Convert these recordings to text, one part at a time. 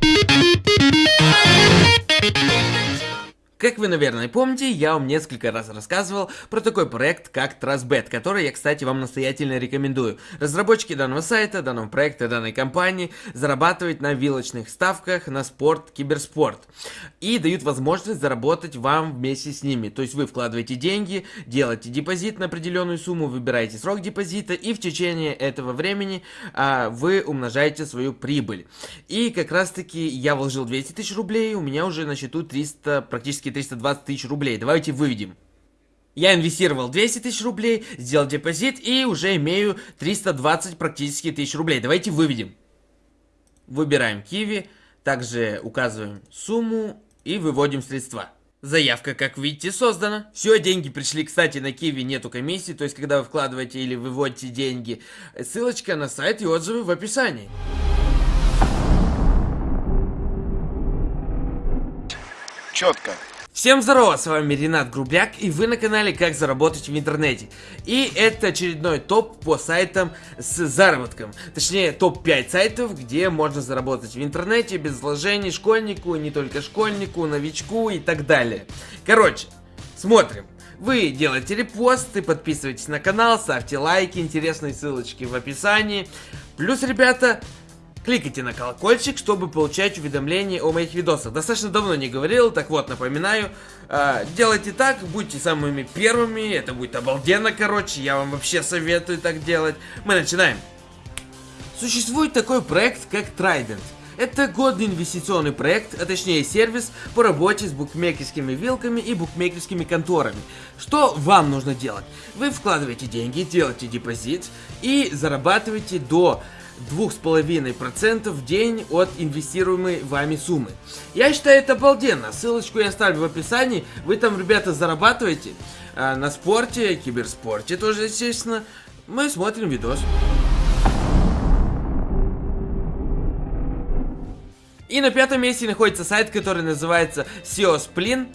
Beep, beep, beep. Как вы, наверное, помните, я вам несколько раз рассказывал про такой проект, как TrustBet, который я, кстати, вам настоятельно рекомендую. Разработчики данного сайта, данного проекта, данной компании зарабатывают на вилочных ставках на спорт, киберспорт. И дают возможность заработать вам вместе с ними. То есть вы вкладываете деньги, делаете депозит на определенную сумму, выбираете срок депозита, и в течение этого времени а, вы умножаете свою прибыль. И как раз таки я вложил 200 тысяч рублей, у меня уже на счету 300, практически практически 320 тысяч рублей. Давайте выведем. Я инвестировал 200 тысяч рублей, сделал депозит и уже имею 320 практически тысяч рублей. Давайте выведем. Выбираем Киви, также указываем сумму и выводим средства. Заявка, как видите, создана. Все, деньги пришли, кстати, на Киви нету комиссии, то есть, когда вы вкладываете или выводите деньги, ссылочка на сайт и отзывы в описании. Четко. Всем здорово, с вами Ренат Грубляк и вы на канале Как заработать в интернете. И это очередной топ по сайтам с заработком. Точнее, топ-5 сайтов, где можно заработать в интернете без вложений школьнику, не только школьнику, новичку и так далее. Короче, смотрим. Вы делаете репосты, подписывайтесь на канал, ставьте лайки, интересные ссылочки в описании. Плюс, ребята, Кликайте на колокольчик, чтобы получать уведомления о моих видосах. Достаточно давно не говорил, так вот, напоминаю. Э, делайте так, будьте самыми первыми, это будет обалденно, короче, я вам вообще советую так делать. Мы начинаем. Существует такой проект, как Trident. Это годный инвестиционный проект, а точнее сервис по работе с букмекерскими вилками и букмекерскими конторами. Что вам нужно делать? Вы вкладываете деньги, делаете депозит и зарабатываете до 2,5% в день от инвестируемой вами суммы. Я считаю это обалденно. Ссылочку я оставлю в описании. Вы там, ребята, зарабатываете а, на спорте, киберспорте тоже, естественно. Мы смотрим видос. И на пятом месте находится сайт, который называется SEO Splin.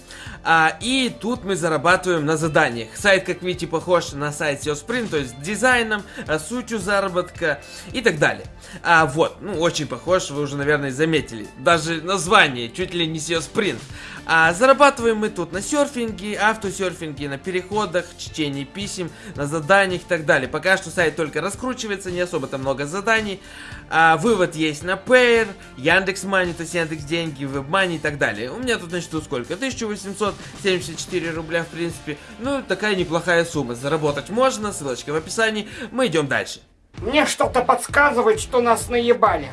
А, и тут мы зарабатываем на заданиях. Сайт, как видите, похож на сайт SEO Sprint, то есть дизайном, а, сутью заработка и так далее. А вот, ну очень похож, вы уже, наверное, заметили. Даже название чуть ли не SEO Sprint. А зарабатываем мы тут на серфинге, автосерфинге, на переходах, чтении писем, на заданиях и так далее. Пока что сайт только раскручивается, не особо там много заданий. А, вывод есть на Payer, Яндекс.Мани, то есть Яндекс Деньги, WebMoney и так далее. У меня тут, значит, тут сколько? 1874 рубля, в принципе. Ну, такая неплохая сумма. Заработать можно, ссылочка в описании. Мы идем дальше. Мне что-то подсказывает, что нас наебали.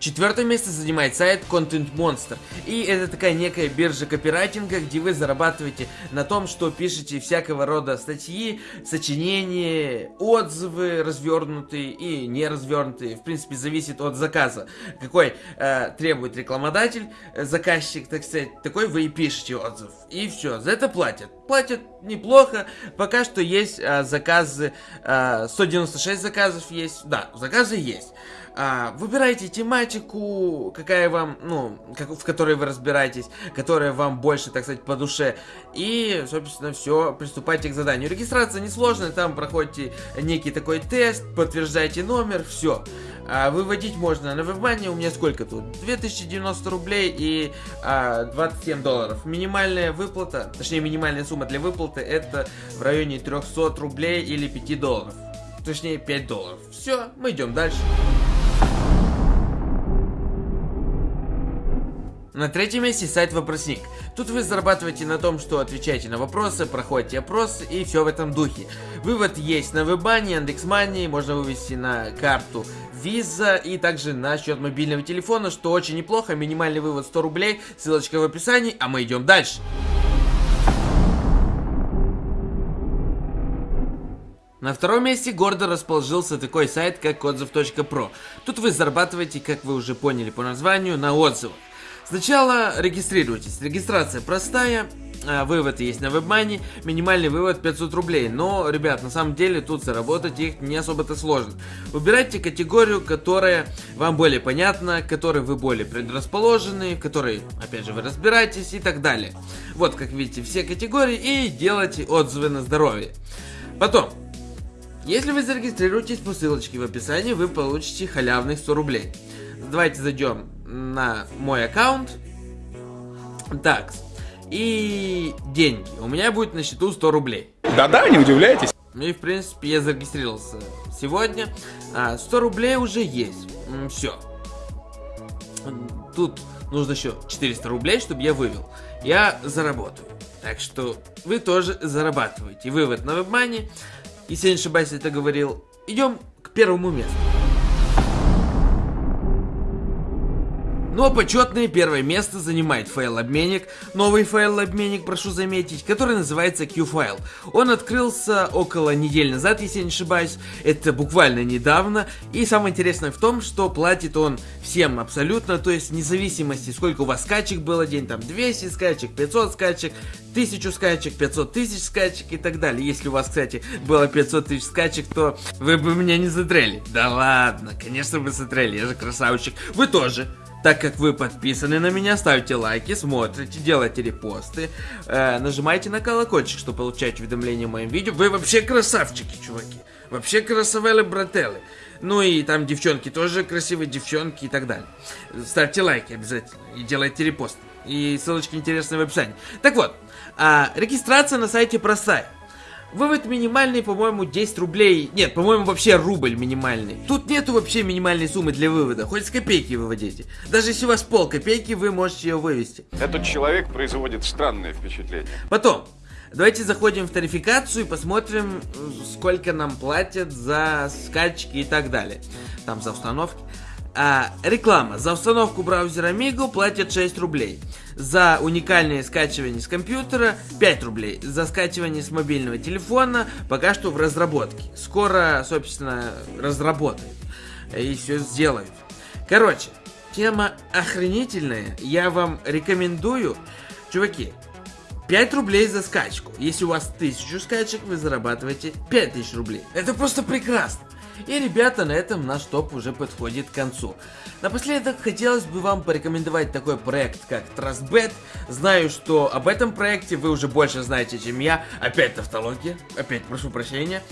Четвертое место занимает сайт Content Monster. И это такая некая биржа копирайтинга, где вы зарабатываете на том, что пишете всякого рода статьи, сочинения, отзывы развернутые и не развернутые. В принципе, зависит от заказа. Какой э, требует рекламодатель, э, заказчик, так сказать, такой вы и пишете отзыв. И все, за это платят. Платят неплохо. Пока что есть э, заказы, э, 196 заказов есть. Да, заказы есть. А, выбирайте тематику, какая вам, ну, как, в которой вы разбираетесь, которая вам больше, так сказать, по душе. И, собственно, все, приступайте к заданию. Регистрация несложная, там проходите некий такой тест, подтверждаете номер, все. А, выводить можно на WebMoney, у меня сколько тут? 2090 рублей и а, 27 долларов. Минимальная выплата, точнее минимальная сумма для выплаты это в районе 300 рублей или 5 долларов. Точнее 5 долларов. Все, мы идем дальше. На третьем месте сайт Вопросник. Тут вы зарабатываете на том, что отвечаете на вопросы, проходите опросы и все в этом духе. Вывод есть на Вебане, Яндекс.Мани, можно вывести на карту Visa и также на счет мобильного телефона, что очень неплохо. Минимальный вывод 100 рублей, ссылочка в описании, а мы идем дальше. На втором месте гордо расположился такой сайт, как отзыв.про. Тут вы зарабатываете, как вы уже поняли по названию, на отзывах. Сначала регистрируйтесь. Регистрация простая. А, вывод есть на WebMoney, минимальный вывод 500 рублей, но, ребят, на самом деле тут заработать их не особо-то сложно. Выбирайте категорию, которая вам более понятна, к которой вы более предрасположены, в которой, опять же, вы разбираетесь и так далее. Вот, как видите, все категории и делайте отзывы на здоровье. Потом, Если вы зарегистрируетесь по ссылочке в описании, вы получите халявных 100 рублей. Давайте зайдем на мой аккаунт. Так, и деньги. У меня будет на счету 100 рублей. Да-да, не удивляйтесь. Ну и в принципе я зарегистрировался сегодня. А, 100 рублей уже есть. Все. Тут нужно еще 400 рублей, чтобы я вывел. Я заработаю. Так что вы тоже зарабатываете. Вывод на WebMoney. Если не ошибаюсь, это говорил. Идем к первому месту. Но почетное первое место занимает файл-обменник, новый файл-обменник, прошу заметить, который называется Q-файл. Он открылся около недели назад, если я не ошибаюсь, это буквально недавно. И самое интересное в том, что платит он всем абсолютно, то есть независимости, сколько у вас скачек было день, там 200 скачек, 500 скачек, 1000 скачек, 500 тысяч скачек и так далее. Если у вас, кстати, было 500 тысяч скачек, то вы бы меня не затрели. Да ладно, конечно вы затрели, я же красавчик. Вы тоже. Так как вы подписаны на меня, ставьте лайки, смотрите, делайте репосты, э, нажимайте на колокольчик, чтобы получать уведомления о моем видео. Вы вообще красавчики, чуваки. Вообще красавели брателы. Ну и там девчонки тоже красивые девчонки и так далее. Ставьте лайки обязательно и делайте репосты. И ссылочки интересные в описании. Так вот, а, регистрация на сайте простая. Вывод минимальный, по-моему, 10 рублей. Нет, по-моему, вообще рубль минимальный. Тут нету вообще минимальной суммы для вывода. Хоть с копейки выводите. Даже если у вас пол копейки, вы можете ее вывести. Этот человек производит странное впечатление. Потом, давайте заходим в тарификацию и посмотрим, сколько нам платят за скачки и так далее. Там за установки. А, реклама. За установку браузера Migo платят 6 рублей. За уникальное скачивание с компьютера 5 рублей. За скачивание с мобильного телефона пока что в разработке. Скоро, собственно, разработают. И все сделают. Короче, тема охренительная. Я вам рекомендую. Чуваки, 5 рублей за скачку. Если у вас 1000 скачек, вы зарабатываете 5000 рублей. Это просто прекрасно. И, ребята, на этом наш топ уже подходит к концу. Напоследок, хотелось бы вам порекомендовать такой проект, как TrustBet. Знаю, что об этом проекте вы уже больше знаете, чем я. Опять тавтология, опять прошу прощения.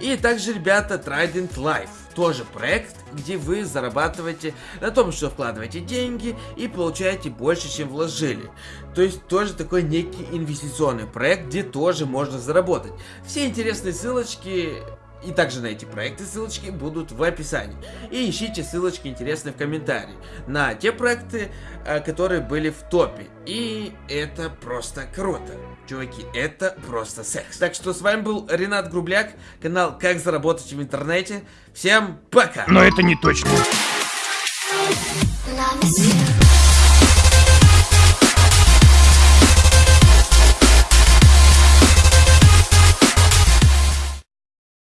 И также, ребята, Trident Life. Тоже проект, где вы зарабатываете на том, что вкладываете деньги и получаете больше, чем вложили. То есть тоже такой некий инвестиционный проект, где тоже можно заработать. Все интересные ссылочки и также на эти проекты ссылочки будут в описании. И ищите ссылочки интересные в комментарии на те проекты, э, которые были в топе. И это просто круто. Чуваки, это просто секс. Так что с вами был Ренат Грубляк, канал Как заработать в интернете. Всем пока! Но это не точно. Love is you.